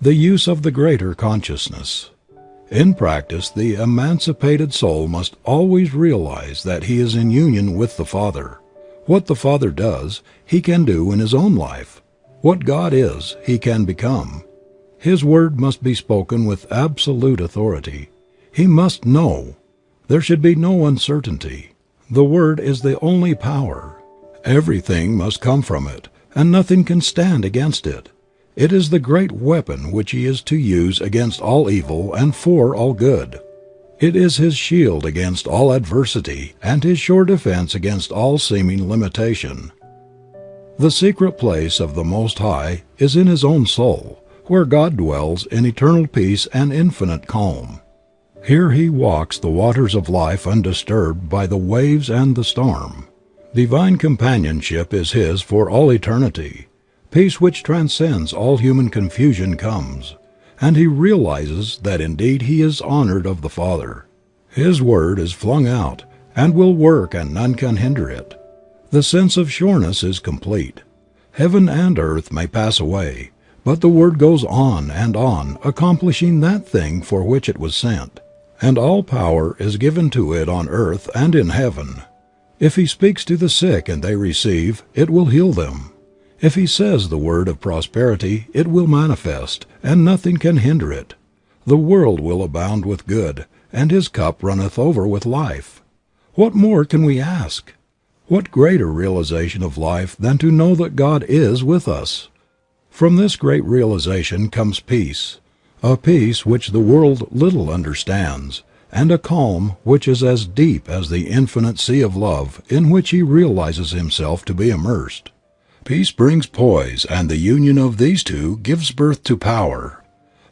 The use of the greater consciousness. In practice the emancipated soul must always realize that he is in union with the Father. What the Father does, he can do in his own life. What God is, he can become. His word must be spoken with absolute authority. He must know. There should be no uncertainty. The word is the only power. Everything must come from it, and nothing can stand against it. It is the great weapon which he is to use against all evil and for all good. It is his shield against all adversity and his sure defense against all seeming limitation. The secret place of the Most High is in his own soul, where God dwells in eternal peace and infinite calm. Here he walks the waters of life undisturbed by the waves and the storm. Divine companionship is his for all eternity. Peace which transcends all human confusion comes, and he realizes that indeed he is honored of the Father. His word is flung out, and will work and none can hinder it. The sense of sureness is complete. Heaven and earth may pass away, but the word goes on and on accomplishing that thing for which it was sent, and all power is given to it on earth and in heaven. If he speaks to the sick and they receive, it will heal them. If he says the word of prosperity it will manifest, and nothing can hinder it. The world will abound with good, and his cup runneth over with life. What more can we ask? What greater realization of life than to know that God is with us? From this great realization comes peace, a peace which the world little understands, and a calm which is as deep as the infinite sea of love in which he realizes himself to be immersed. Peace brings poise and the union of these two gives birth to power.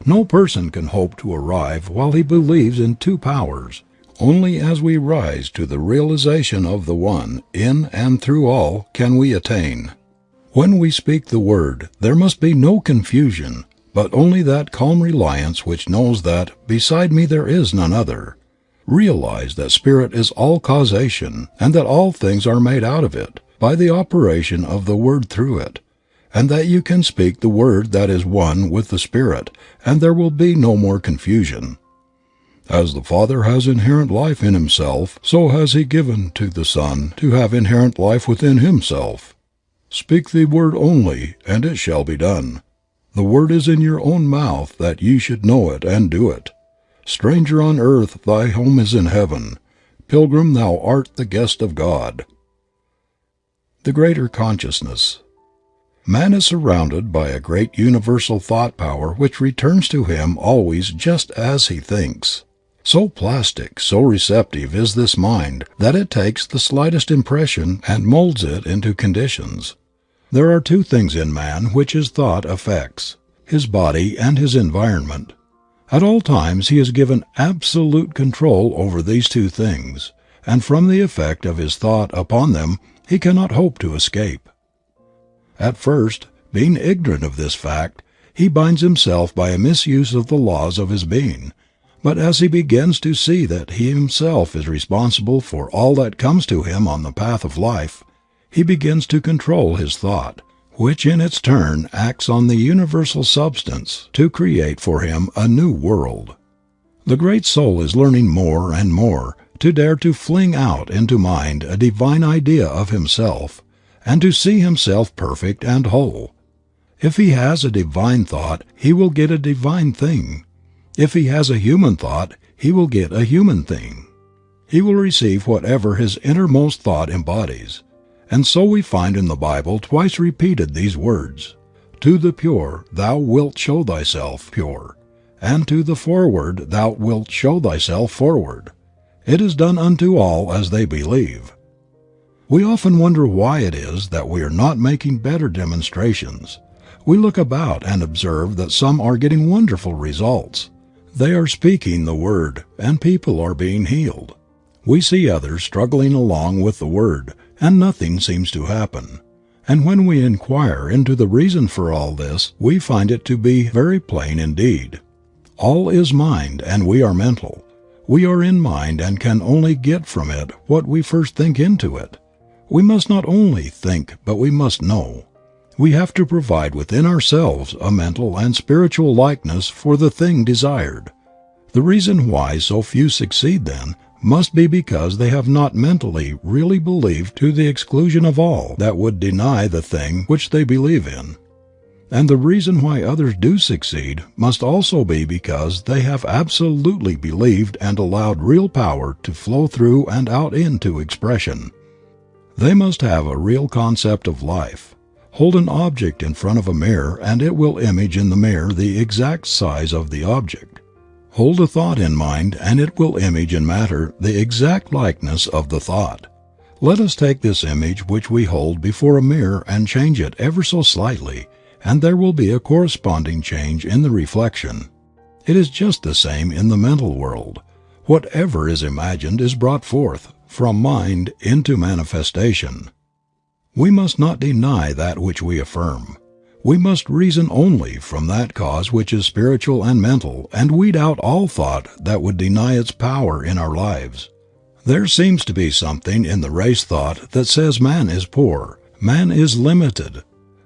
No person can hope to arrive while he believes in two powers. Only as we rise to the realization of the One in and through all can we attain. When we speak the word there must be no confusion, but only that calm reliance which knows that "beside me there is none other." Realize that Spirit is all causation and that all things are made out of it by the operation of the Word through it, and that you can speak the word that is one with the Spirit and there will be no more confusion. As the Father has inherent life in Himself so has He given to the Son to have inherent life within Himself. Speak the word only and it shall be done. The word is in your own mouth that ye should know it and do it. Stranger on earth thy home is in heaven. Pilgrim thou art the guest of God. The Greater Consciousness. Man is surrounded by a great universal thought power which returns to him always just as he thinks. So plastic, so receptive is this mind that it takes the slightest impression and molds it into conditions. There are two things in man which his thought affects, his body and his environment. At all times he is given absolute control over these two things, and from the effect of his thought upon them he cannot hope to escape. At first, being ignorant of this fact, he binds himself by a misuse of the laws of his being, but as he begins to see that he himself is responsible for all that comes to him on the path of life, he begins to control his thought, which in its turn acts on the universal substance to create for him a new world. The great soul is learning more and more to dare to fling out into mind a divine idea of himself, and to see himself perfect and whole. If he has a divine thought he will get a divine thing. If he has a human thought he will get a human thing. He will receive whatever his innermost thought embodies. And so we find in the Bible twice repeated these words, "To the pure thou wilt show thyself pure, and to the forward thou wilt show thyself forward." It is done unto all as they believe. We often wonder why it is that we are not making better demonstrations. We look about and observe that some are getting wonderful results. They are speaking the word and people are being healed. We see others struggling along with the word and nothing seems to happen. And when we inquire into the reason for all this we find it to be very plain indeed. All is mind and we are mental. We are in mind and can only get from it what we first think into it. We must not only think but we must know. We have to provide within ourselves a mental and spiritual likeness for the thing desired. The reason why so few succeed, then, must be because they have not mentally really believed to the exclusion of all that would deny the thing which they believe in. And the reason why others do succeed must also be because they have absolutely believed and allowed real power to flow through and out into expression. They must have a real concept of life. Hold an object in front of a mirror and it will image in the mirror the exact size of the object. Hold a thought in mind and it will image in matter the exact likeness of the thought. Let us take this image which we hold before a mirror and change it ever so slightly and there will be a corresponding change in the reflection. It is just the same in the mental world. Whatever is imagined is brought forth, from mind into manifestation. We must not deny that which we affirm. We must reason only from that cause which is spiritual and mental and weed out all thought that would deny its power in our lives. There seems to be something in the race thought that says man is poor, man is limited,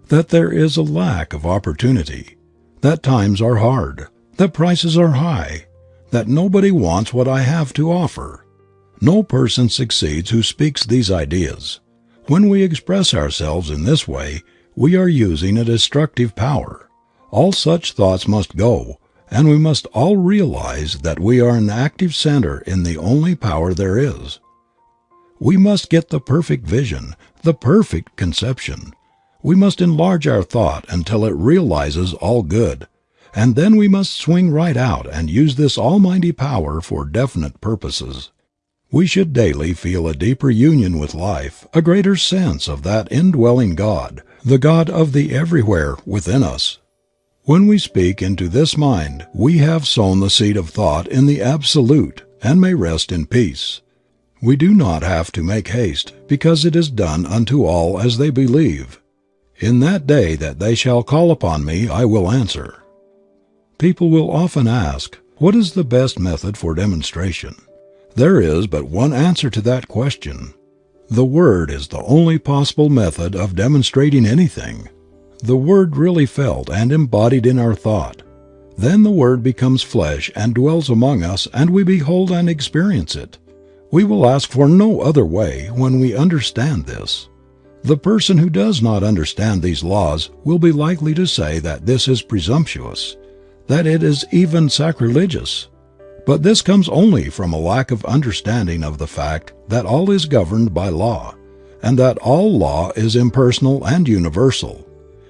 that there is a lack of opportunity, that times are hard, that prices are high, that nobody wants what I have to offer. No person succeeds who speaks these ideas. When we express ourselves in this way we are using a destructive power. All such thoughts must go, and we must all realize that we are an active center in the only power there is. We must get the perfect vision, the perfect conception. We must enlarge our thought until it realizes all good, and then we must swing right out and use this almighty power for definite purposes. We should daily feel a deeper union with life, a greater sense of that indwelling God, the God of the everywhere within us. When we speak into this mind we have sown the seed of thought in the Absolute and may rest in peace. We do not have to make haste, because it is done unto all as they believe. In that day that they shall call upon me I will answer. People will often ask, What is the best method for demonstration? There is but one answer to that question. The Word is the only possible method of demonstrating anything. The Word really felt and embodied in our thought. Then the Word becomes flesh and dwells among us and we behold and experience it. We will ask for no other way when we understand this. The person who does not understand these laws will be likely to say that this is presumptuous, that it is even sacrilegious. But this comes only from a lack of understanding of the fact that all is governed by law, and that all law is impersonal and universal.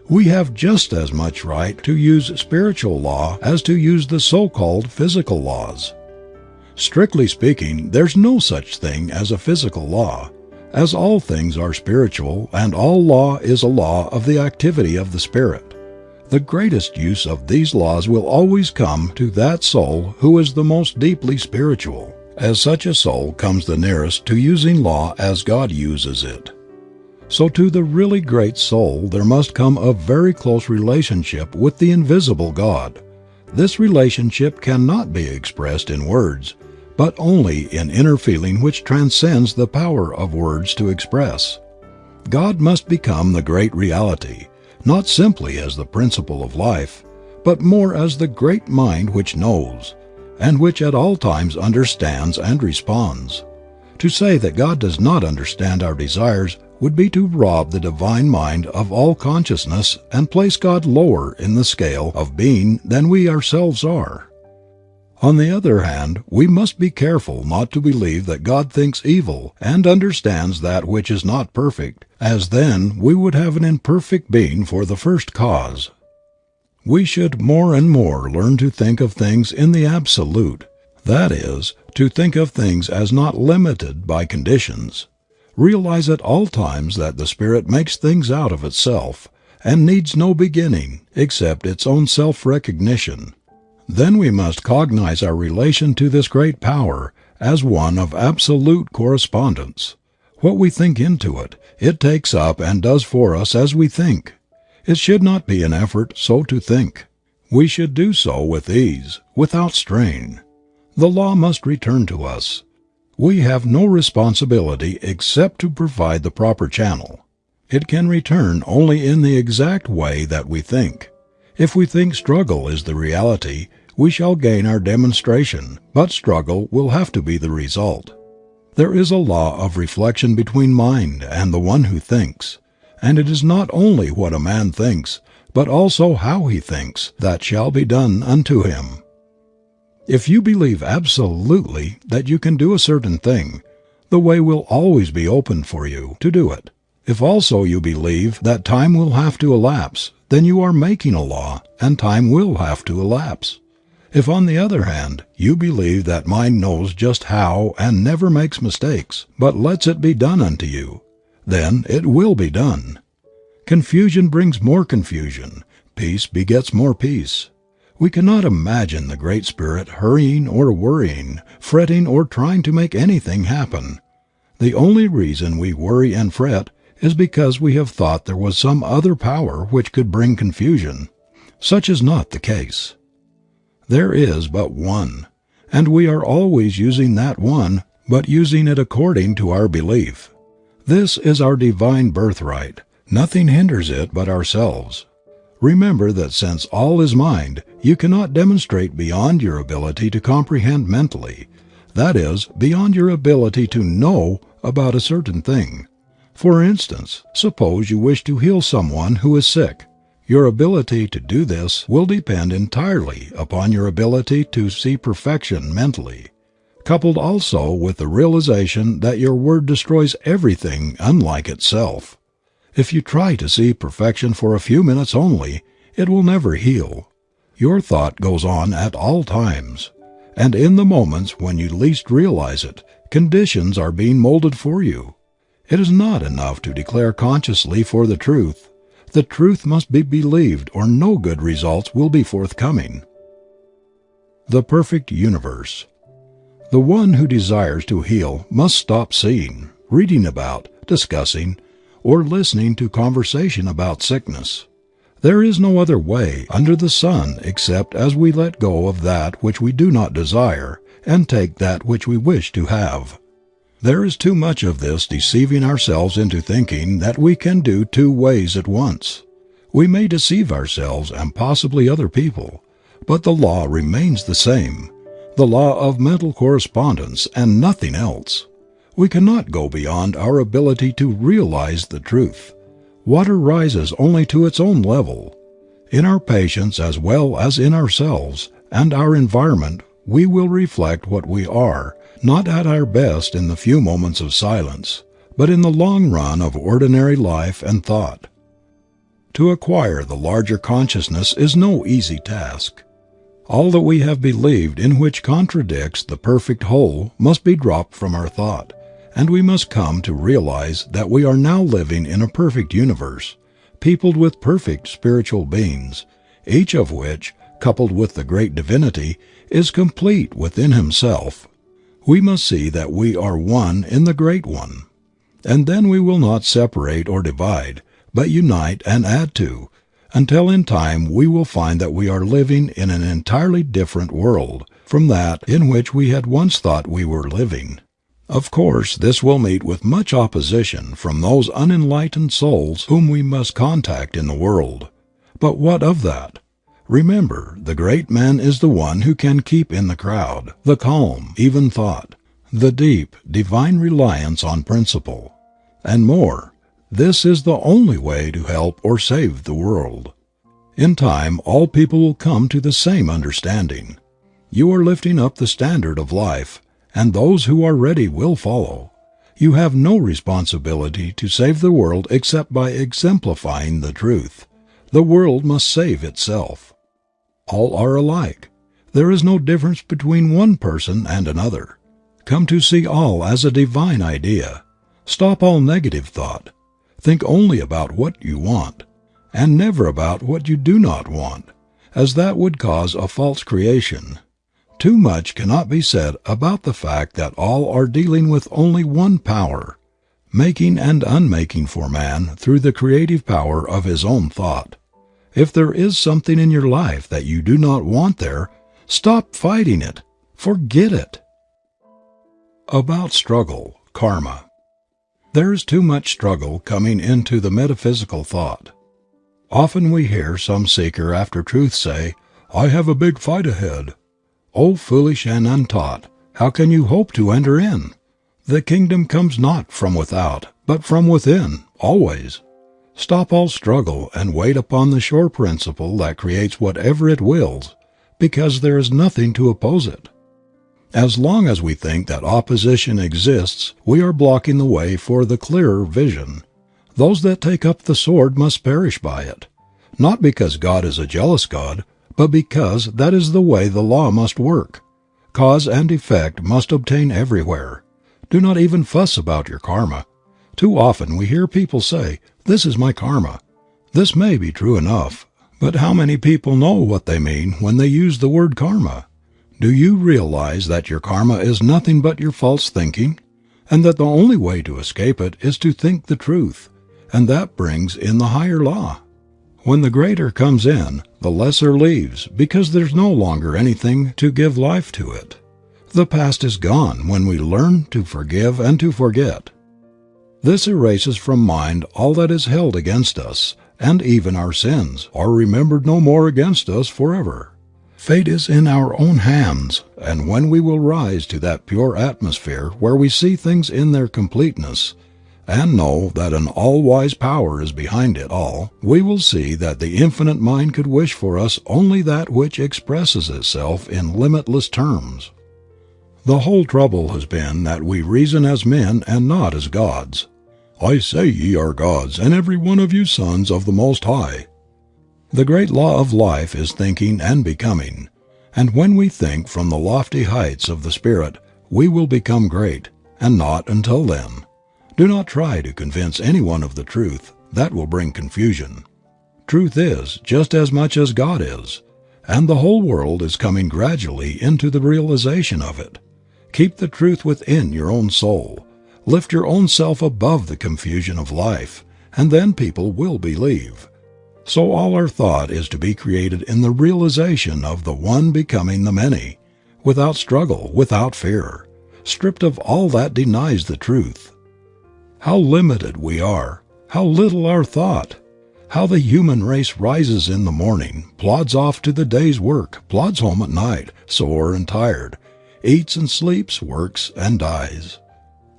We have just as much right to use spiritual law as to use the so-called physical laws. Strictly speaking, there's no such thing as a physical law as all things are spiritual and all law is a law of the activity of the Spirit. The greatest use of these laws will always come to that soul who is the most deeply spiritual, as such a soul comes the nearest to using law as God uses it. So to the really great soul there must come a very close relationship with the invisible God. This relationship cannot be expressed in words, but only in inner feeling which transcends the power of words to express. God must become the great reality, not simply as the principle of life, but more as the great mind which knows, and which at all times understands and responds. To say that God does not understand our desires would be to rob the divine mind of all consciousness and place God lower in the scale of being than we ourselves are. On the other hand, we must be careful not to believe that God thinks evil and understands that which is not perfect, as then we would have an imperfect being for the first cause. We should more and more learn to think of things in the absolute, that is, to think of things as not limited by conditions. Realize at all times that the Spirit makes things out of itself, and needs no beginning except its own self recognition. Then we must cognize our relation to this great power as one of absolute correspondence. What we think into it, it takes up and does for us as we think. It should not be an effort so to think. We should do so with ease, without strain. The law must return to us. We have no responsibility except to provide the proper channel. It can return only in the exact way that we think. If we think struggle is the reality we shall gain our demonstration, but struggle will have to be the result. There is a law of reflection between mind and the one who thinks, and it is not only what a man thinks, but also how he thinks, that shall be done unto him. If you believe absolutely that you can do a certain thing, the way will always be open for you to do it. If also you believe that time will have to elapse, then you are making a law, and time will have to elapse. If on the other hand, you believe that mind knows just how and never makes mistakes, but lets it be done unto you, then it will be done. Confusion brings more confusion, peace begets more peace. We cannot imagine the Great Spirit hurrying or worrying, fretting or trying to make anything happen. The only reason we worry and fret is because we have thought there was some other power which could bring confusion. Such is not the case. There is but one, and we are always using that one, but using it according to our belief. This is our divine birthright. Nothing hinders it but ourselves. Remember that since all is mind, you cannot demonstrate beyond your ability to comprehend mentally, that is, beyond your ability to know about a certain thing. For instance, suppose you wish to heal someone who is sick. Your ability to do this will depend entirely upon your ability to see perfection mentally, coupled also with the realization that your word destroys everything unlike itself. If you try to see perfection for a few minutes only, it will never heal. Your thought goes on at all times, and in the moments when you least realize it, conditions are being molded for you. It is not enough to declare consciously for the truth the truth must be believed or no good results will be forthcoming. The perfect universe. The one who desires to heal must stop seeing, reading about, discussing, or listening to conversation about sickness. There is no other way under the sun except as we let go of that which we do not desire and take that which we wish to have. There is too much of this deceiving ourselves into thinking that we can do two ways at once. We may deceive ourselves and possibly other people, but the law remains the same, the law of mental correspondence and nothing else. We cannot go beyond our ability to realize the truth. Water rises only to its own level. In our patients as well as in ourselves and our environment we will reflect what we are not at our best in the few moments of silence, but in the long run of ordinary life and thought. To acquire the larger consciousness is no easy task. All that we have believed in which contradicts the perfect whole must be dropped from our thought, and we must come to realize that we are now living in a perfect universe, peopled with perfect spiritual beings, each of which, coupled with the great divinity, is complete within himself we must see that we are one in the Great One. And then we will not separate or divide, but unite and add to, until in time we will find that we are living in an entirely different world from that in which we had once thought we were living. Of course this will meet with much opposition from those unenlightened souls whom we must contact in the world. But what of that? Remember, the great man is the one who can keep in the crowd the calm, even thought, the deep, divine reliance on principle. And more, this is the only way to help or save the world. In time all people will come to the same understanding. You are lifting up the standard of life, and those who are ready will follow. You have no responsibility to save the world except by exemplifying the truth. The world must save itself. All are alike. There is no difference between one person and another. Come to see all as a divine idea. Stop all negative thought. Think only about what you want, and never about what you do not want, as that would cause a false creation. Too much cannot be said about the fact that all are dealing with only one power, making and unmaking for man through the creative power of his own thought. If there is something in your life that you do not want there, stop fighting it. Forget it. About struggle, karma. There is too much struggle coming into the metaphysical thought. Often we hear some seeker after truth say, "I have a big fight ahead." O foolish and untaught, how can you hope to enter in? The kingdom comes not from without, but from within, always. Stop all struggle and wait upon the sure principle that creates whatever it wills, because there is nothing to oppose it. As long as we think that opposition exists we are blocking the way for the clearer vision. Those that take up the sword must perish by it. Not because God is a jealous God, but because that is the way the law must work. Cause and effect must obtain everywhere. Do not even fuss about your karma. Too often we hear people say, "This is my karma." This may be true enough, but how many people know what they mean when they use the word karma? Do you realize that your karma is nothing but your false thinking, and that the only way to escape it is to think the truth, and that brings in the higher law? When the greater comes in, the lesser leaves because there is no longer anything to give life to it. The past is gone when we learn to forgive and to forget. This erases from mind all that is held against us, and even our sins are remembered no more against us forever. Fate is in our own hands, and when we will rise to that pure atmosphere where we see things in their completeness, and know that an all wise power is behind it all, we will see that the Infinite Mind could wish for us only that which expresses itself in limitless terms. The whole trouble has been that we reason as men and not as gods. "I say ye are gods, and every one of you sons of the Most High." The great law of life is thinking and becoming, and when we think from the lofty heights of the Spirit we will become great, and not until then. Do not try to convince anyone of the truth, that will bring confusion. Truth is, just as much as God is, and the whole world is coming gradually into the realization of it. Keep the truth within your own soul. Lift your own self above the confusion of life, and then people will believe. So all our thought is to be created in the realization of the One becoming the many, without struggle, without fear, stripped of all that denies the truth. How limited we are, how little our thought, how the human race rises in the morning, plods off to the day's work, plods home at night, sore and tired, eats and sleeps, works and dies.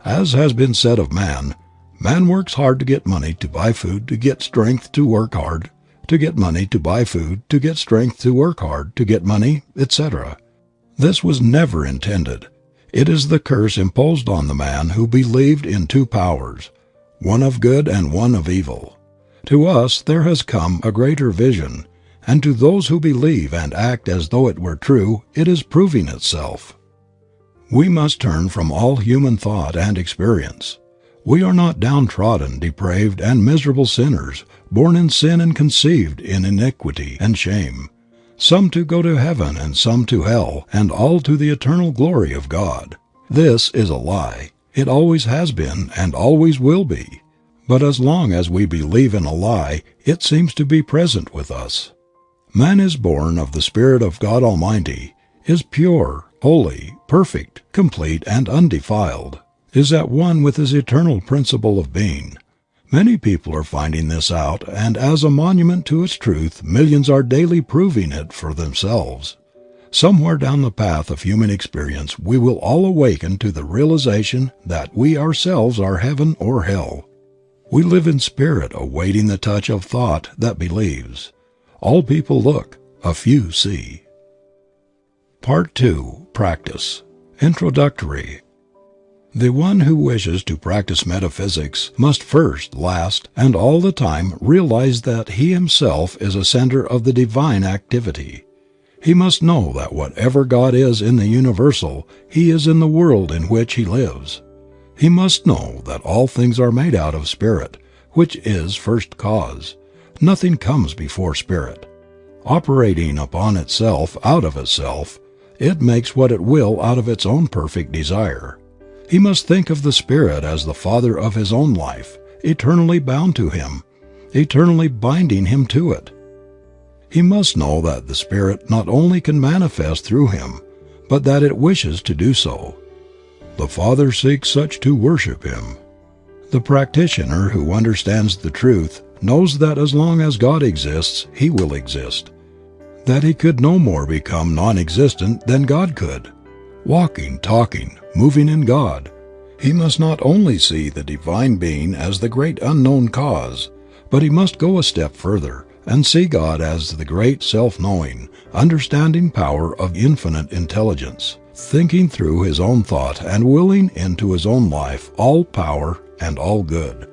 As has been said of man, man works hard to get money to buy food to get strength to work hard to get money to buy food, to get strength to work hard, to get money, etc. This was never intended. It is the curse imposed on the man who believed in two powers, one of good and one of evil. To us there has come a greater vision, and to those who believe and act as though it were true it is proving itself. We must turn from all human thought and experience. We are not downtrodden, depraved and miserable sinners born in sin and conceived in iniquity and shame, some to go to heaven and some to hell, and all to the eternal glory of God. This is a lie. It always has been and always will be. But as long as we believe in a lie it seems to be present with us. Man is born of the Spirit of God Almighty, is pure, holy, perfect, complete and undefiled, is at one with his eternal principle of being. Many people are finding this out and as a monument to its truth millions are daily proving it for themselves. Somewhere down the path of human experience we will all awaken to the realization that we ourselves are heaven or hell. We live in spirit awaiting the touch of thought that believes. All people look, a few see. Part 2. Practice. Introductory. The one who wishes to practice metaphysics must first, last, and all the time realize that he himself is a center of the divine activity. He must know that whatever God is in the universal He is in the world in which he lives. He must know that all things are made out of Spirit, which is first cause. Nothing comes before Spirit. Operating upon itself out of itself, it makes what it will out of its own perfect desire. He must think of the Spirit as the Father of his own life, eternally bound to Him, eternally binding him to it. He must know that the Spirit not only can manifest through him, but that it wishes to do so. The Father seeks such to worship Him. The practitioner who understands the truth knows that as long as God exists he will exist, that he could no more become non existent than God could. Walking, talking, moving in God, he must not only see the Divine Being as the great unknown cause, but he must go a step further and see God as the great self knowing, understanding power of infinite intelligence, thinking through his own thought and willing into his own life all power and all good.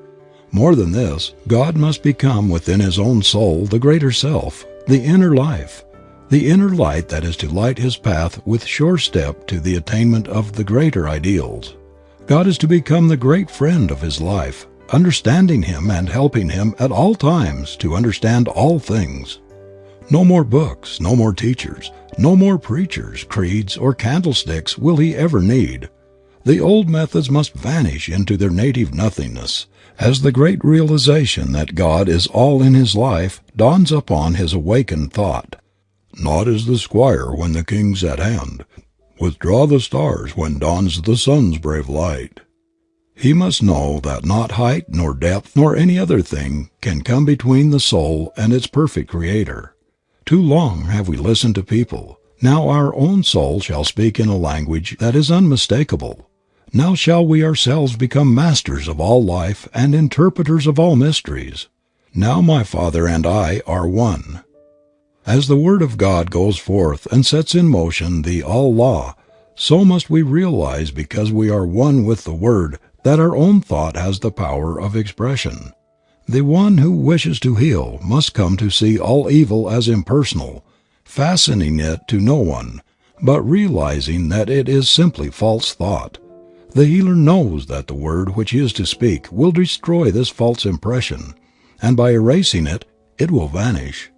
More than this, God must become within his own soul the greater self, the inner life, the inner light that is to light his path with sure step to the attainment of the greater ideals. God is to become the great friend of his life, understanding him and helping him at all times to understand all things. No more books, no more teachers, no more preachers, creeds, or candlesticks will he ever need. The old methods must vanish into their native nothingness as the great realization that God is all in his life dawns upon his awakened thought. Naught is the squire when the king's at hand. Withdraw the stars when dawns the sun's brave light. He must know that not height nor depth nor any other thing can come between the soul and its perfect Creator. Too long have we listened to people. Now our own soul shall speak in a language that is unmistakable. Now shall we ourselves become masters of all life and interpreters of all mysteries. Now my Father and I are one. As the Word of God goes forth and sets in motion the All Law, so must we realize because we are one with the Word that our own thought has the power of expression. The one who wishes to heal must come to see all evil as impersonal, fastening it to no one, but realizing that it is simply false thought. The healer knows that the word which he is to speak will destroy this false impression, and by erasing it, it will vanish.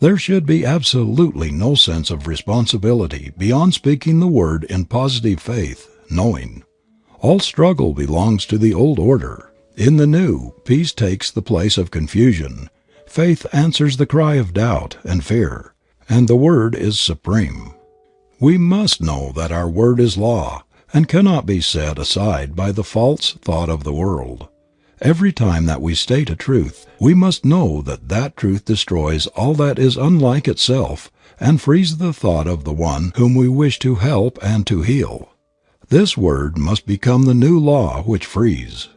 There should be absolutely no sense of responsibility beyond speaking the word in positive faith, knowing. All struggle belongs to the old order. In the new, peace takes the place of confusion. Faith answers the cry of doubt and fear, and the word is supreme. We must know that our word is law, and cannot be set aside by the false thought of the world. Every time that we state a truth, we must know that that truth destroys all that is unlike itself and frees the thought of the one whom we wish to help and to heal. This word must become the new law which frees.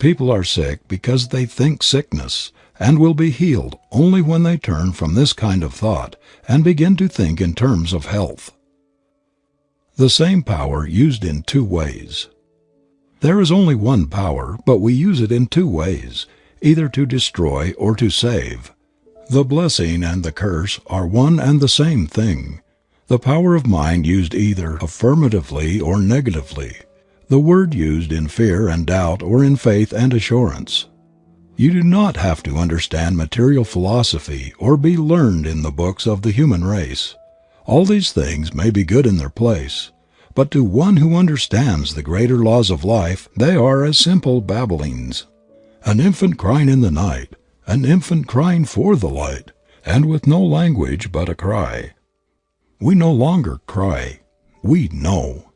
People are sick because they think sickness, and will be healed only when they turn from this kind of thought and begin to think in terms of health. The same power used in two ways. There is only one power, but we use it in two ways, either to destroy or to save. The blessing and the curse are one and the same thing. The power of mind used either affirmatively or negatively. The word used in fear and doubt or in faith and assurance. You do not have to understand material philosophy or be learned in the books of the human race. All these things may be good in their place, but to one who understands the greater laws of life they are as simple babblings. An infant crying in the night, an infant crying for the light, and with no language but a cry. We no longer cry, we know.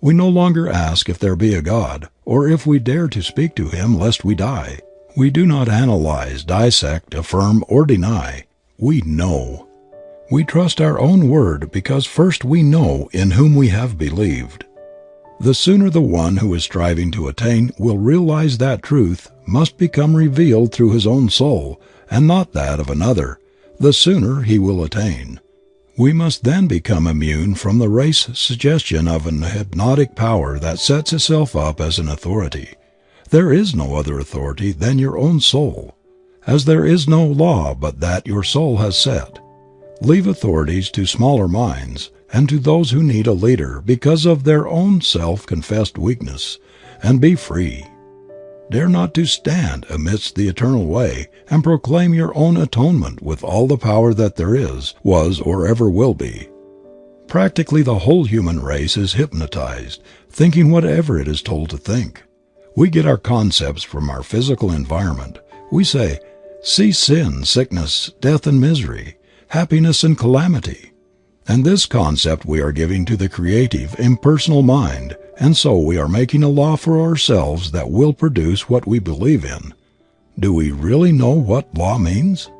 We no longer ask if there be a God, or if we dare to speak to Him lest we die. We do not analyze, dissect, affirm, or deny. We know. We trust our own word because first we know in whom we have believed. The sooner the one who is striving to attain will realize that truth must become revealed through his own soul and not that of another, the sooner he will attain. We must then become immune from the race suggestion of an hypnotic power that sets itself up as an authority. There is no other authority than your own soul, as there is no law but that your soul has set. Leave authorities to smaller minds and to those who need a leader because of their own self confessed weakness, and be free. Dare not to stand amidst the eternal way and proclaim your own atonement with all the power that there is, was, or ever will be. Practically the whole human race is hypnotized, thinking whatever it is told to think. We get our concepts from our physical environment. We say, see sin, sickness, death and misery, happiness and calamity. And this concept we are giving to the creative, impersonal mind, and so we are making a law for ourselves that will produce what we believe in. Do we really know what law means?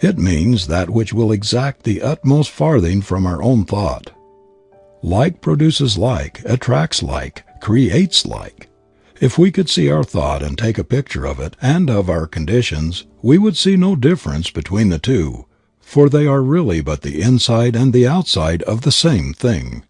It means that which will exact the utmost farthing from our own thought. Like produces like, attracts like, creates like. If we could see our thought and take a picture of it and of our conditions we would see no difference between the two, for they are really but the inside and the outside of the same thing.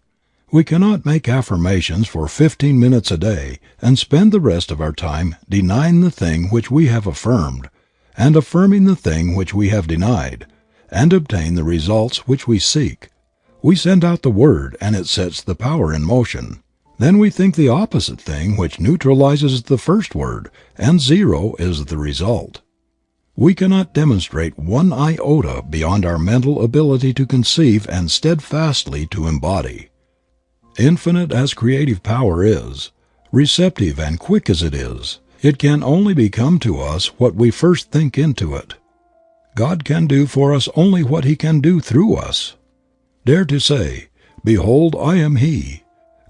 We cannot make affirmations for fifteen minutes a day and spend the rest of our time denying the thing which we have affirmed, and affirming the thing which we have denied, and obtain the results which we seek. We send out the word and it sets the power in motion. Then we think the opposite thing which neutralizes the first word, and zero is the result. We cannot demonstrate one iota beyond our mental ability to conceive and steadfastly to embody. Infinite as creative power is, receptive and quick as it is, it can only become to us what we first think into it. God can do for us only what He can do through us. Dare to say, Behold I am He.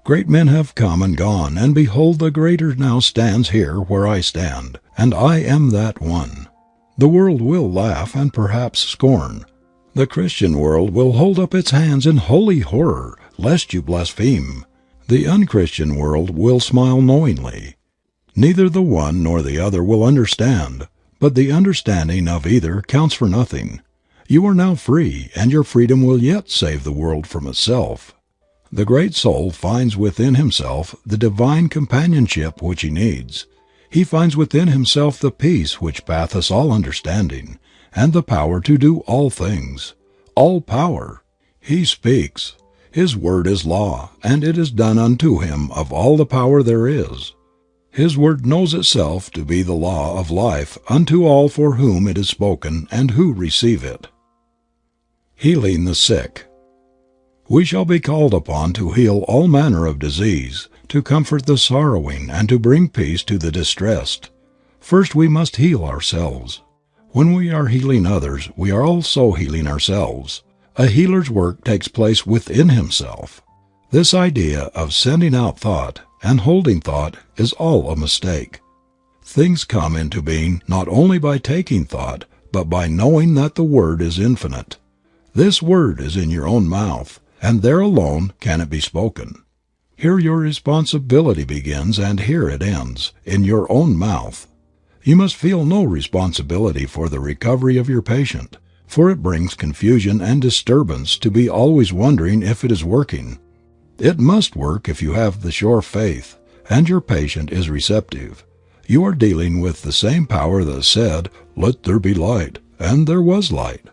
Great men have come and gone and behold the greater now stands here where I stand, and I am that one. The world will laugh and perhaps scorn. The Christian world will hold up its hands in holy horror lest you blaspheme. The unchristian world will smile knowingly. Neither the one nor the other will understand, but the understanding of either counts for nothing. You are now free and your freedom will yet save the world from itself. The great soul finds within himself the divine companionship which he needs. He finds within himself the peace which passeth all understanding, and the power to do all things. All power. He speaks. His word is law, and it is done unto him of all the power there is. His word knows itself to be the law of life unto all for whom it is spoken and who receive it. Healing the sick. We shall be called upon to heal all manner of disease, to comfort the sorrowing and to bring peace to the distressed. First we must heal ourselves. When we are healing others we are also healing ourselves. A healer's work takes place within himself. This idea of sending out thought and holding thought is all a mistake. Things come into being not only by taking thought but by knowing that the Word is infinite. This Word is in your own mouth, and there alone can it be spoken. Here your responsibility begins and here it ends, in your own mouth. You must feel no responsibility for the recovery of your patient, for it brings confusion and disturbance to be always wondering if it is working. It must work if you have the sure faith, and your patient is receptive. You are dealing with the same power that said, Let there be light, and there was light.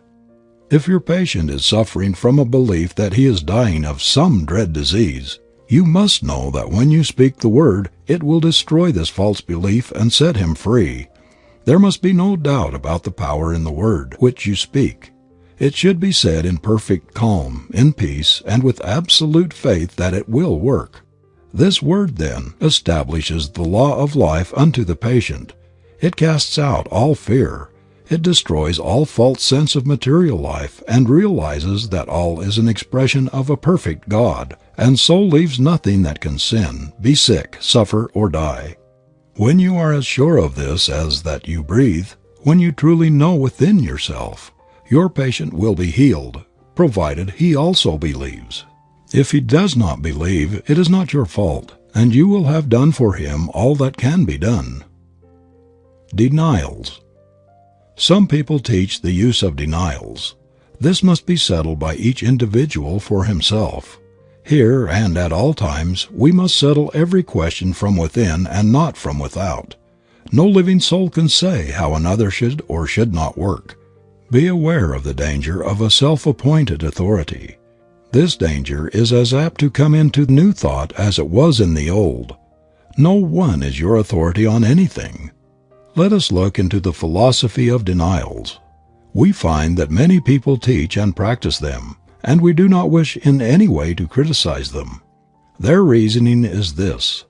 If your patient is suffering from a belief that he is dying of some dread disease, you must know that when you speak the word it will destroy this false belief and set him free. There must be no doubt about the power in the word which you speak. It should be said in perfect calm, in peace, and with absolute faith that it will work. This word, then, establishes the law of life unto the patient. It casts out all fear. It destroys all false sense of material life and realizes that all is an expression of a perfect God, and so leaves nothing that can sin, be sick, suffer, or die. When you are as sure of this as that you breathe, when you truly know within yourself, your patient will be healed, provided he also believes. If he does not believe it is not your fault, and you will have done for him all that can be done. Denials. Some people teach the use of denials. This must be settled by each individual for himself. Here and at all times we must settle every question from within and not from without. No living soul can say how another should or should not work. Be aware of the danger of a self appointed authority. This danger is as apt to come into new thought as it was in the old. No one is your authority on anything. Let us look into the philosophy of denials. We find that many people teach and practice them, and we do not wish in any way to criticize them. Their reasoning is this: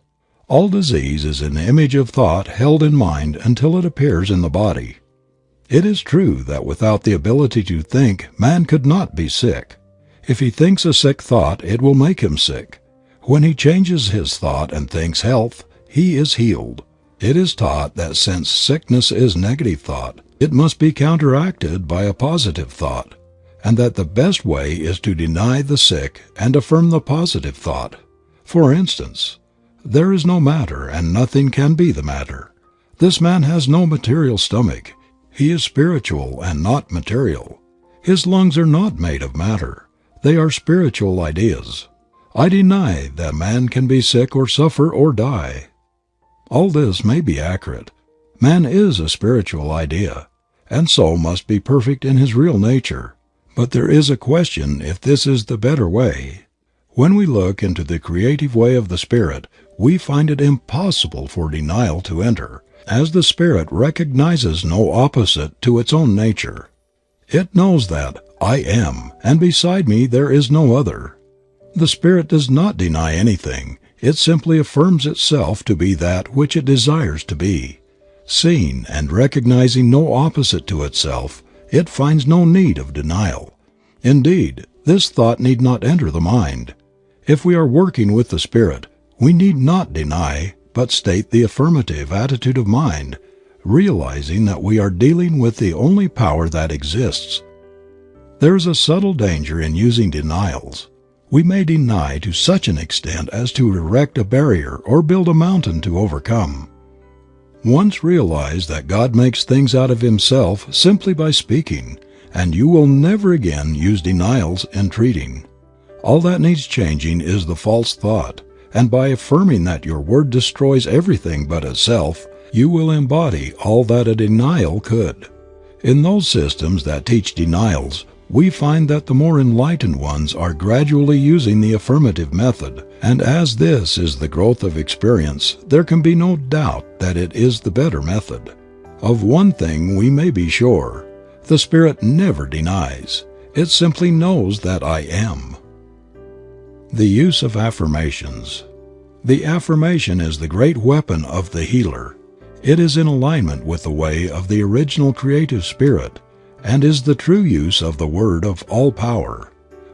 All disease is an image of thought held in mind until it appears in the body. It is true that without the ability to think man could not be sick. If he thinks a sick thought it will make him sick. When he changes his thought and thinks health, he is healed. It is taught that since sickness is negative thought, it must be counteracted by a positive thought, and that the best way is to deny the sick and affirm the positive thought. For instance, there is no matter and nothing can be the matter. This man has no material stomach. He is spiritual and not material. His lungs are not made of matter. They are spiritual ideas. I deny that man can be sick or suffer or die. All this may be accurate. Man is a spiritual idea, and so must be perfect in his real nature. But there is a question if this is the better way. When we look into the creative way of the Spirit we find it impossible for denial to enter, as the Spirit recognizes no opposite to its own nature. It knows that I am, and beside me there is no other. The Spirit does not deny anything, it simply affirms itself to be that which it desires to be. Seeing and recognizing no opposite to itself, it finds no need of denial. Indeed, this thought need not enter the mind. If we are working with the Spirit, we need not deny, but state the affirmative attitude of mind, realizing that we are dealing with the only power that exists. There is a subtle danger in using denials. We may deny to such an extent as to erect a barrier or build a mountain to overcome. Once realize that God makes things out of Himself simply by speaking, and you will never again use denials in treating. All that needs changing is the false thought, and by affirming that your word destroys everything but itself, you will embody all that a denial could. In those systems that teach denials, we find that the more enlightened ones are gradually using the affirmative method, and as this is the growth of experience there can be no doubt that it is the better method. Of one thing we may be sure, the Spirit never denies. It simply knows that I am. The use of affirmations. The affirmation is the great weapon of the healer. It is in alignment with the way of the original creative spirit and is the true use of the word of all power.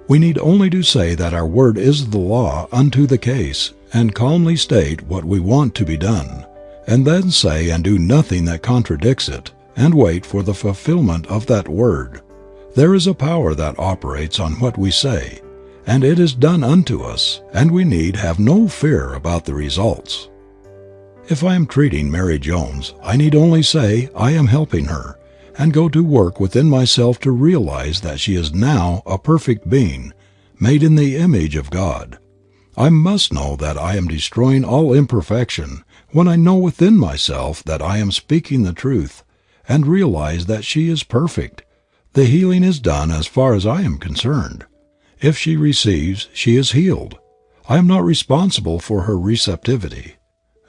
We need only to say that our word is the law unto the case and calmly state what we want to be done, and then say and do nothing that contradicts it, and wait for the fulfillment of that word. There is a power that operates on what we say, and it is done unto us, and we need have no fear about the results. If I am treating Mary Jones I need only say I am helping her and go to work within myself to realize that she is now a perfect being, made in the image of God. I must know that I am destroying all imperfection when I know within myself that I am speaking the truth, and realize that she is perfect. The healing is done as far as I am concerned. If she receives, she is healed. I am not responsible for her receptivity.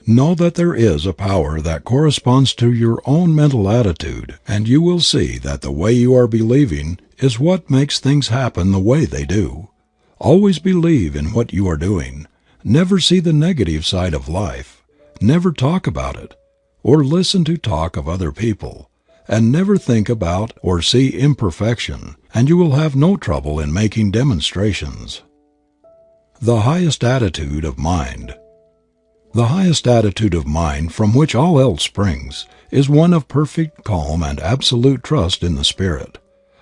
Know that there is a power that corresponds to your own mental attitude and you will see that the way you are believing is what makes things happen the way they do. Always believe in what you are doing. Never see the negative side of life. Never talk about it, or listen to talk of other people, and never think about or see imperfection, and you will have no trouble in making demonstrations. The highest attitude of mind. The highest attitude of mind from which all else springs, is one of perfect calm and absolute trust in the Spirit.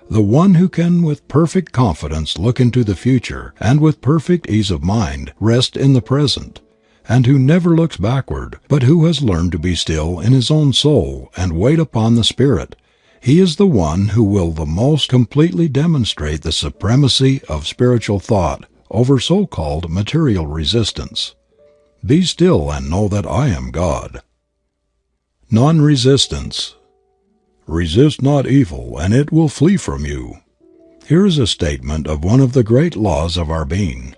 The one who can with perfect confidence look into the future and with perfect ease of mind rest in the present, and who never looks backward, but who has learned to be still in his own soul and wait upon the Spirit, he is the one who will the most completely demonstrate the supremacy of spiritual thought over so called material resistance. Be still and know that I am God. Non resistance. Resist not evil and it will flee from you. Here is a statement of one of the great laws of our being.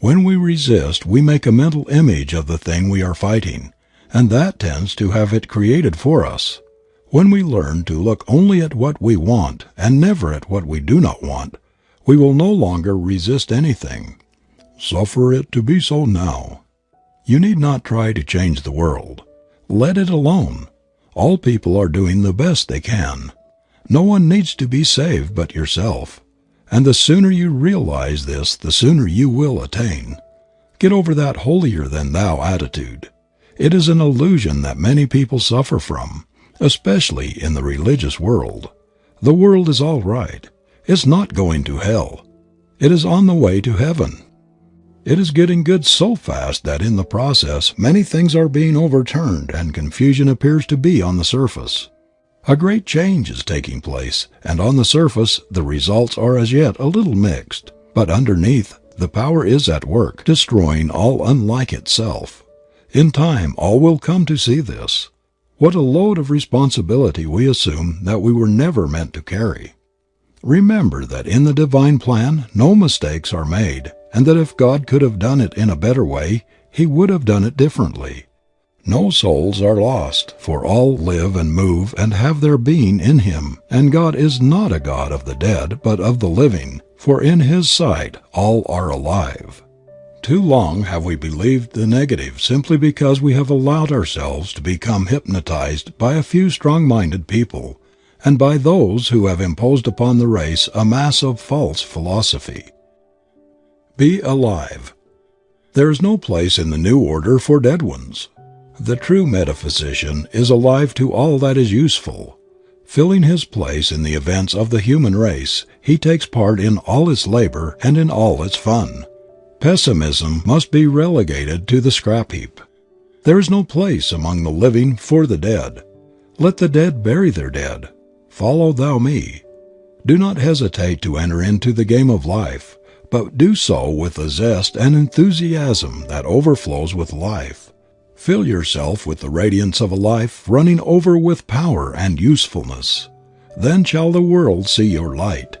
When we resist we make a mental image of the thing we are fighting, and that tends to have it created for us. When we learn to look only at what we want and never at what we do not want, we will no longer resist anything. Suffer it to be so now. You need not try to change the world. Let it alone. All people are doing the best they can. No one needs to be saved but yourself. And the sooner you realize this the sooner you will attain. Get over that holier than thou attitude. It is an illusion that many people suffer from, especially in the religious world. The world is all right. It's not going to hell. It is on the way to heaven. It is getting good so fast that in the process many things are being overturned and confusion appears to be on the surface. A great change is taking place, and on the surface the results are as yet a little mixed, but underneath the power is at work, destroying all unlike itself. In time all will come to see this. What a load of responsibility we assume that we were never meant to carry. Remember that in the divine plan no mistakes are made and that if God could have done it in a better way He would have done it differently. No souls are lost, for all live and move and have their being in Him, and God is not a God of the dead but of the living, for in His sight all are alive. Too long have we believed the negative simply because we have allowed ourselves to become hypnotized by a few strong minded people and by those who have imposed upon the race a mass of false philosophy. Be alive. There is no place in the new order for dead ones. The true metaphysician is alive to all that is useful. Filling his place in the events of the human race, he takes part in all its labor and in all its fun. Pessimism must be relegated to the scrap heap. There is no place among the living for the dead. Let the dead bury their dead. Follow thou me. Do not hesitate to enter into the game of life but do so with a zest and enthusiasm that overflows with life. Fill yourself with the radiance of a life running over with power and usefulness. Then shall the world see your light.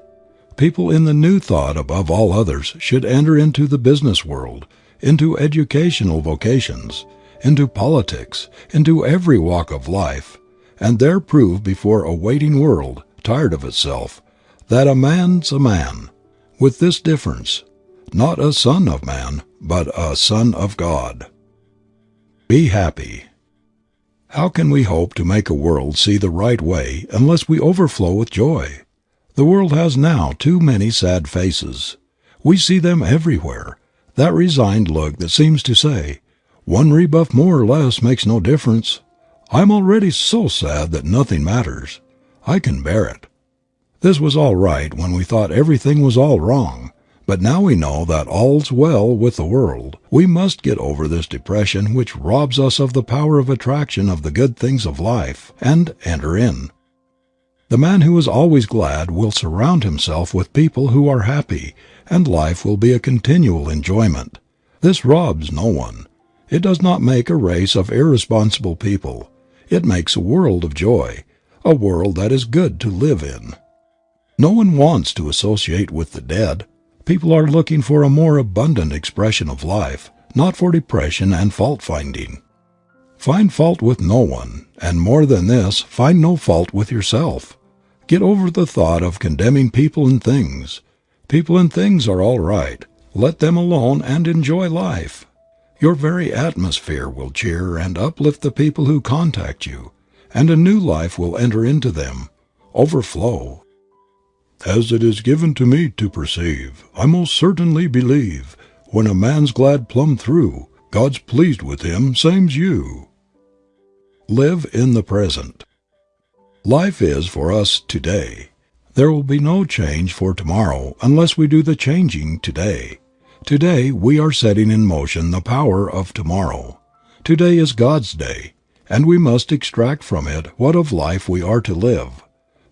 People in the new thought above all others should enter into the business world, into educational vocations, into politics, into every walk of life, and there prove before a waiting world, tired of itself, that a man's a man, with this difference, not a son of man, but a son of God. Be happy. How can we hope to make a world see the right way unless we overflow with joy? The world has now too many sad faces. We see them everywhere, that resigned look that seems to say, one rebuff more or less makes no difference. I am already so sad that nothing matters. I can bear it. This was all right when we thought everything was all wrong. But now we know that all's well with the world. We must get over this depression which robs us of the power of attraction of the good things of life, and enter in. The man who is always glad will surround himself with people who are happy, and life will be a continual enjoyment. This robs no one. It does not make a race of irresponsible people. It makes a world of joy, a world that is good to live in. No one wants to associate with the dead. People are looking for a more abundant expression of life, not for depression and fault finding. Find fault with no one, and more than this, find no fault with yourself. Get over the thought of condemning people and things. People and things are all right. Let them alone and enjoy life. Your very atmosphere will cheer and uplift the people who contact you, and a new life will enter into them, overflow, as it is given to me to perceive, I most certainly believe, When a man's glad plumb through, God's pleased with him, same's you. Live in the present. Life is for us today. There will be no change for tomorrow unless we do the changing today. Today we are setting in motion the power of tomorrow. Today is God's day, and we must extract from it what of life we are to live.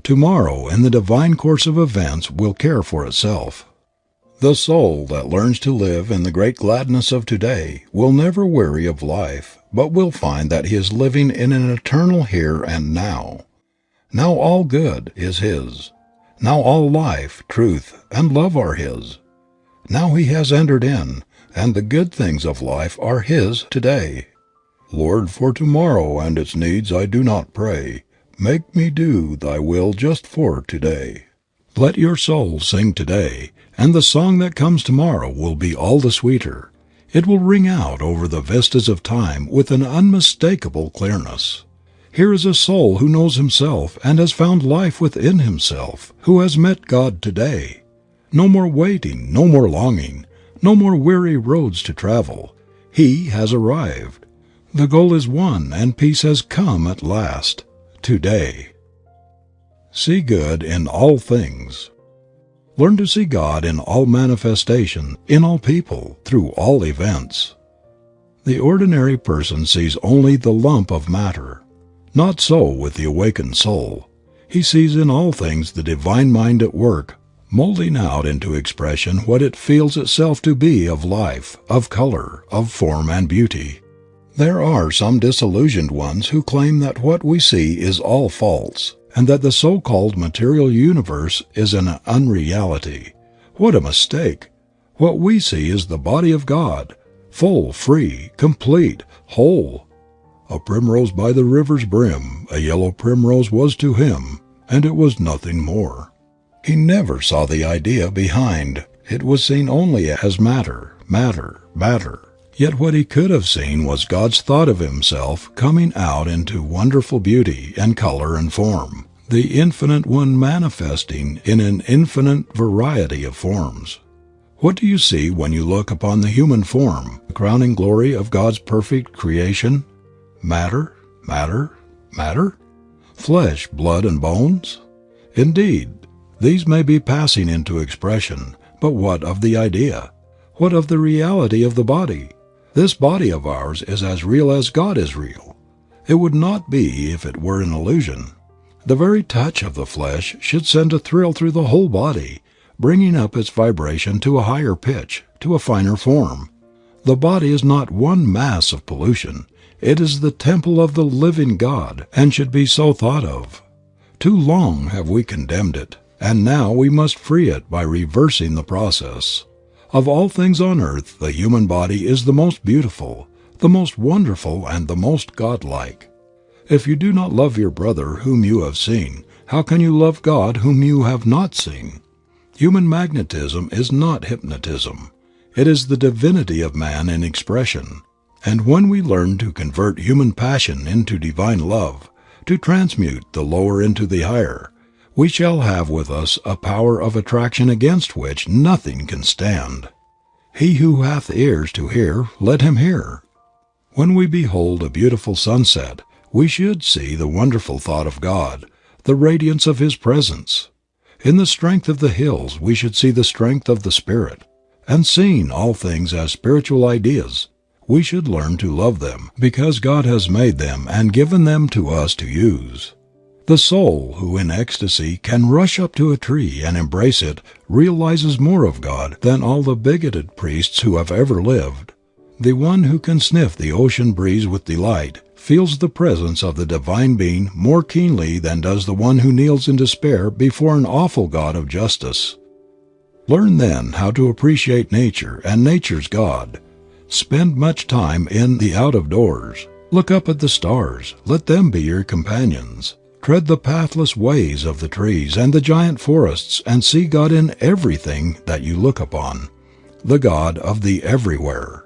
Tomorrow in the divine course of events will care for itself. The soul that learns to live in the great gladness of today will never weary of life, but will find that he is living in an eternal here and now. Now all good is his. Now all life, truth, and love are his. Now he has entered in, and the good things of life are his today. Lord, for tomorrow and its needs I do not pray, Make me do thy will just for today. Let your soul sing today, and the song that comes tomorrow will be all the sweeter. It will ring out over the vistas of time with an unmistakable clearness. Here is a soul who knows himself and has found life within himself, who has met God today. No more waiting, no more longing, no more weary roads to travel. He has arrived. The goal is won and peace has come at last. Today. See good in all things. Learn to see God in all manifestation, in all people, through all events. The ordinary person sees only the lump of matter. Not so with the awakened soul. He sees in all things the divine mind at work molding out into expression what it feels itself to be of life, of color, of form and beauty. There are some disillusioned ones who claim that what we see is all false, and that the so-called material universe is an unreality. What a mistake! What we see is the body of God, full, free, complete, whole. A primrose by the river's brim, a yellow primrose was to him, and it was nothing more. He never saw the idea behind. It was seen only as matter, matter, matter. Yet what he could have seen was God's thought of himself coming out into wonderful beauty and color and form, the infinite one manifesting in an infinite variety of forms. What do you see when you look upon the human form, the crowning glory of God's perfect creation? Matter, matter, matter? Flesh, blood, and bones? Indeed, these may be passing into expression, but what of the idea? What of the reality of the body? This body of ours is as real as God is real. It would not be if it were an illusion. The very touch of the flesh should send a thrill through the whole body, bringing up its vibration to a higher pitch, to a finer form. The body is not one mass of pollution. It is the temple of the living God, and should be so thought of. Too long have we condemned it, and now we must free it by reversing the process. Of all things on earth the human body is the most beautiful, the most wonderful and the most godlike. If you do not love your brother whom you have seen, how can you love God whom you have not seen? Human magnetism is not hypnotism. It is the divinity of man in expression. And when we learn to convert human passion into divine love, to transmute the lower into the higher, we shall have with us a power of attraction against which nothing can stand. He who hath ears to hear, let him hear. When we behold a beautiful sunset, we should see the wonderful thought of God, the radiance of His presence. In the strength of the hills we should see the strength of the Spirit. And seeing all things as spiritual ideas, we should learn to love them because God has made them and given them to us to use. The soul who in ecstasy can rush up to a tree and embrace it realizes more of God than all the bigoted priests who have ever lived. The one who can sniff the ocean breeze with delight feels the presence of the Divine Being more keenly than does the one who kneels in despair before an awful God of justice. Learn then how to appreciate nature and nature's God. Spend much time in the out of doors. Look up at the stars. Let them be your companions. Tread the pathless ways of the trees and the giant forests and see God in everything that you look upon, the God of the everywhere.